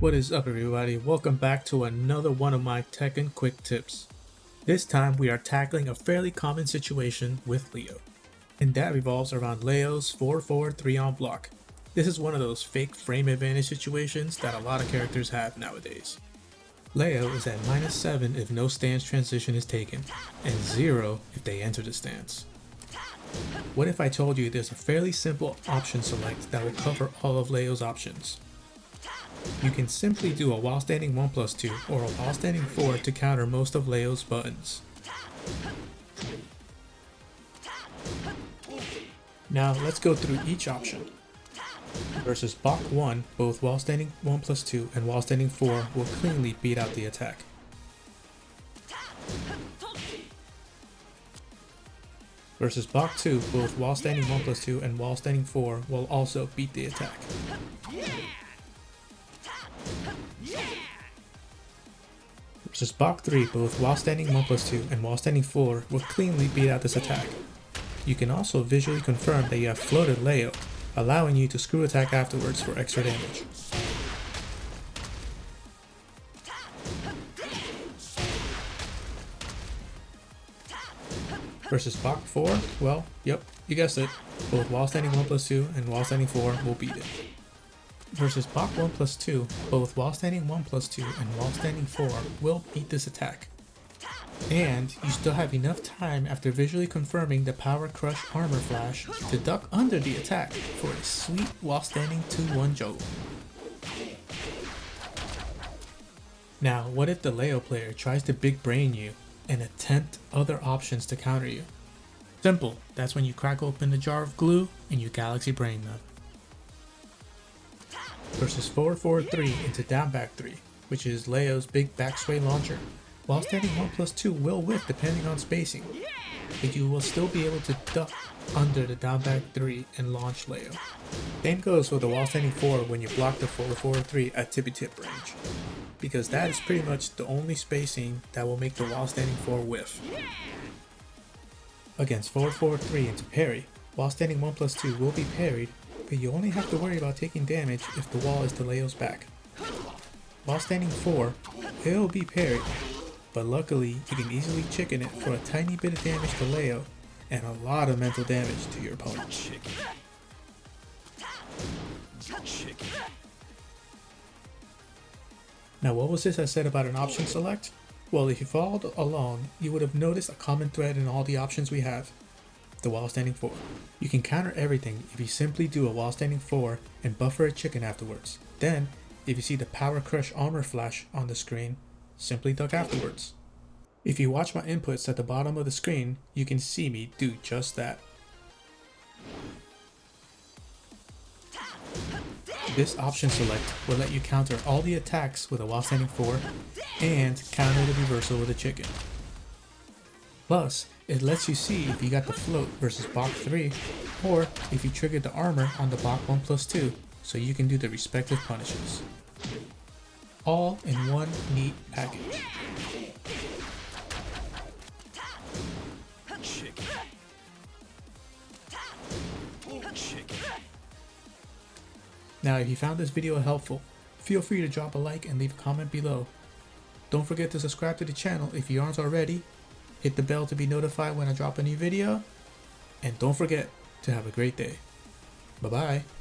What is up everybody, welcome back to another one of my Tekken quick tips. This time we are tackling a fairly common situation with Leo, and that revolves around Leo's 4-4 3-on block. This is one of those fake frame advantage situations that a lot of characters have nowadays. Leo is at minus 7 if no stance transition is taken, and 0 if they enter the stance. What if I told you there's a fairly simple option select that will cover all of Leo's options? You can simply do a while standing 1 plus 2 or a while standing 4 to counter most of Leo's buttons. Now let's go through each option. Versus Bok 1, both while standing 1 plus 2 and while standing 4 will cleanly beat out the attack. Versus Bok 2, both while standing 1 plus 2 and while standing 4 will also beat the attack. Versus Bok 3, both while standing 1 plus 2 and while standing 4 will cleanly beat out this attack. You can also visually confirm that you have floated Leo, allowing you to screw attack afterwards for extra damage. Versus Bok 4, well, yep, you guessed it, both while standing 1 plus 2 and while standing 4 will beat it. Versus Bok 1 plus 2, both while standing 1 plus 2 and while standing 4 will beat this attack. And you still have enough time after visually confirming the Power Crush Armor Flash to duck under the attack for a sweet while standing 2-1 juggle. Now, what if the Leo player tries to big brain you and attempt other options to counter you? Simple, that's when you crack open the jar of glue and you galaxy brain them. Versus 443 into down back 3, which is Leo's big back sway launcher. While standing 1 plus 2 will whiff depending on spacing, but you will still be able to duck under the down back 3 and launch Leo. Same goes for the while standing 4 when you block the 443 at tippy tip range, because that is pretty much the only spacing that will make the while standing 4 whiff. Against 443 into parry, while standing 1 plus 2 will be parried, but you only have to worry about taking damage if the wall is to Leo's back. While standing 4, it will be parried, but luckily you can easily chicken it for a tiny bit of damage to Leo and a lot of mental damage to your opponent. Now what was this I said about an option select? Well if you followed along, you would have noticed a common thread in all the options we have. The while standing 4. You can counter everything if you simply do a while standing 4 and buffer a chicken afterwards. Then, if you see the Power Crush armor flash on the screen, simply duck afterwards. If you watch my inputs at the bottom of the screen, you can see me do just that. This option select will let you counter all the attacks with a while standing 4 and counter the reversal with a chicken. Plus, it lets you see if you got the float versus Bok 3 or if you triggered the armor on the Bok 1 plus 2 so you can do the respective punishes all in one neat package. Now if you found this video helpful, feel free to drop a like and leave a comment below. Don't forget to subscribe to the channel if you aren't already, hit the bell to be notified when I drop a new video, and don't forget to have a great day. Bye bye.